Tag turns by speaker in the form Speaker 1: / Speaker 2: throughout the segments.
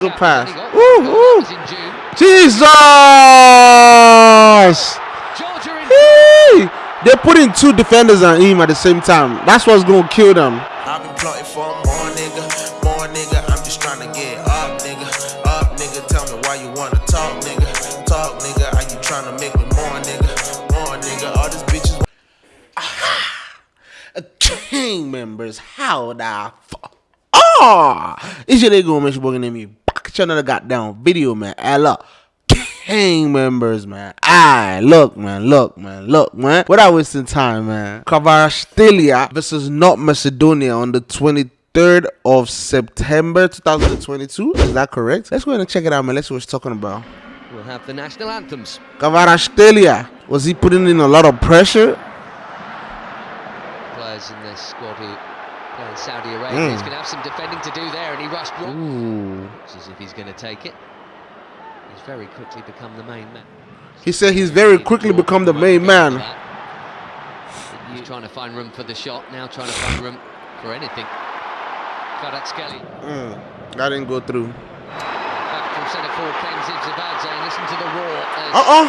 Speaker 1: Good pass. Woo, woo. Jesus! Hey! They're putting two defenders on him at the same time. That's what's gonna kill them. I've been plotting for more nigga, more nigga. I'm just trying to get up, nigga. Up, nigga. Tell me why you wanna talk, nigga. Talk, nigga. Are you trying to make me more, nigga? More, nigga. All these bitches. King members, how the fuck? Ah! Oh, it's your nigga, Mr. Bogan, name you another goddamn video, man. Hey, look. King members, man. Aye, look, man, look, man, look, man. Without wasting time, man. Kvaratskhelia versus North Macedonia on the 23rd of September 2022. Is that correct? Let's go ahead and check it out, man. Let's see what he's talking about.
Speaker 2: We'll have the national anthems.
Speaker 1: Kvaratskhelia. Was he putting in a lot of pressure?
Speaker 2: Players in this squad who playing Saudi Arabia. Mm. He's going to have some defending to do there, and he rushed wrong. Looks as if he's going to take it. He's very quickly become the main man.
Speaker 1: He said he's very quickly become the main man.
Speaker 2: He's trying to find room for the shot, now trying to find room for anything. Kvaratskhelia.
Speaker 1: Mm. That didn't go through.
Speaker 2: Back from centre forward came and listen to the roar.
Speaker 1: Uh-uh.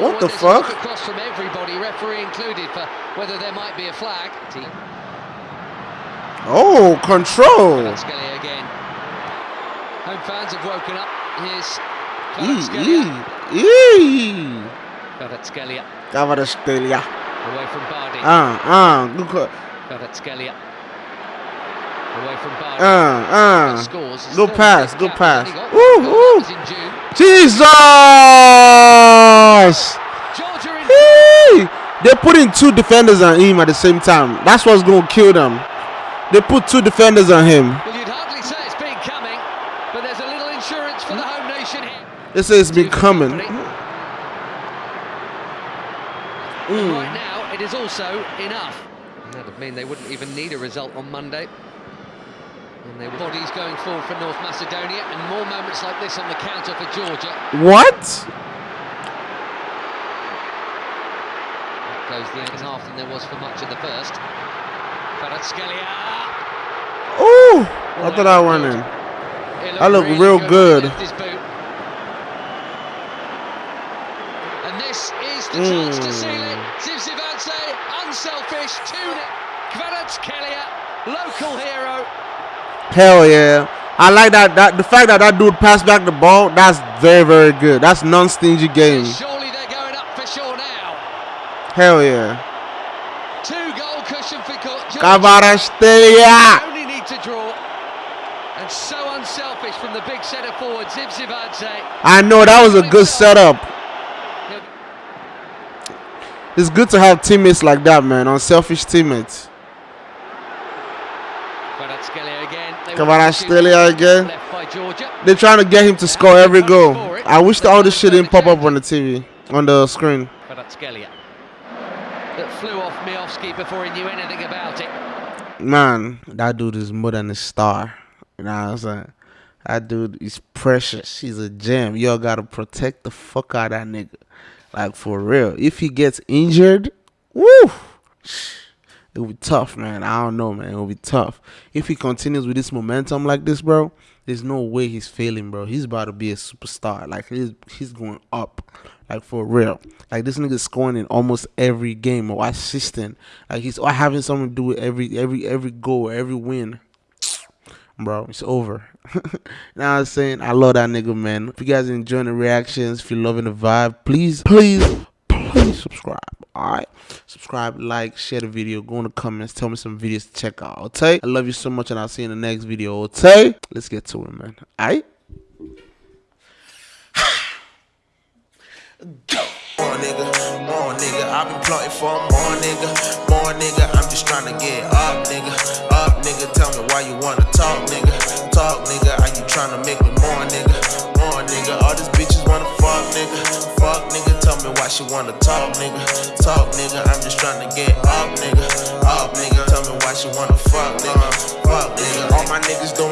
Speaker 1: What the fuck?
Speaker 2: Across from everybody, referee included, for whether there might be a flag.
Speaker 1: Oh, control.
Speaker 2: Kvaratskhelia again. Home fans have woken up. Here's
Speaker 1: Kvaratskhelia.
Speaker 2: Kvaratskhelia. Away from Bardhi.
Speaker 1: Ah, ah, good.
Speaker 2: Kvaratskhelia. Away from Bardhi.
Speaker 1: Ah, ah. Scores. Good pass, good pass. Woo, woo. Jesus! Hey! They're putting two defenders on him at the same time. That's what's going to kill them. They put two defenders on him.
Speaker 2: Well, you'd hardly say it's been coming, but there's a little insurance for the home nation here.
Speaker 1: They say it's been coming. Mm.
Speaker 2: Right now, it is also enough. That would mean they wouldn't even need a result on Monday. And their bodies going forward for North Macedonia, and more moments like this on the counter for Georgia.
Speaker 1: What?
Speaker 2: That goes the second half than there was for much of the first.
Speaker 1: Ooh! I thought I went in. I look real good.
Speaker 2: And this is the chance to seal it. Hmm. Zivzivadze, unselfish, 2 Kvaratskhelia, local hero.
Speaker 1: Hell yeah. I like that, that the fact that that dude passed back the ball, that's very, very good. That's non-stingy game.
Speaker 2: Surely they're going up for sure now.
Speaker 1: Hell yeah.
Speaker 2: Two goal cushion for
Speaker 1: Kvaratskhelia.
Speaker 2: Only need to draw. And so unselfish from the big centre forward, Zivzivadze.
Speaker 1: I know that was a good setup. It's good to have teammates like that, man. Unselfish teammates. Kvaratskhelia again. They're trying to get him to score every goal. I wish all this shit didn't pop up on the TV, on the screen.
Speaker 2: Kvaratskhelia that flew off Miovski before he knew anything about it.
Speaker 1: Man, that dude is more than a star. You know what I'm saying? That dude is precious. He's a gem. Y'all gotta protect the fuck out of that nigga. Like for real. If he gets injured, woo, it'll be tough, man. I don't know, man. It'll be tough. If he continues with this momentum like this, bro, there's no way he's failing, bro. He's about to be a superstar. Like he's he's going up. Like for real. Like this nigga scoring in almost every game or assisting. Like he's having something to do with every every every goal, every win. Bro, it's over. now I'm saying I love that nigga, man. If you guys enjoying the reactions, if you're loving the vibe, please, please, please subscribe. Alright. Subscribe, like, share the video, go in the comments, tell me some videos to check out. Okay? I love you so much and I'll see you in the next video. Okay? Let's get to it, man. Alright? More nigga, more nigga. I've been plotting for more nigga, more nigga. I'm just trying to get up, nigga, up, nigga. Tell me why you wanna she wanna talk, nigga, talk, nigga. I'm just trying to get up, nigga, up, nigga. Tell me why she wanna fuck, nigga, fuck, nigga. All my niggas don't.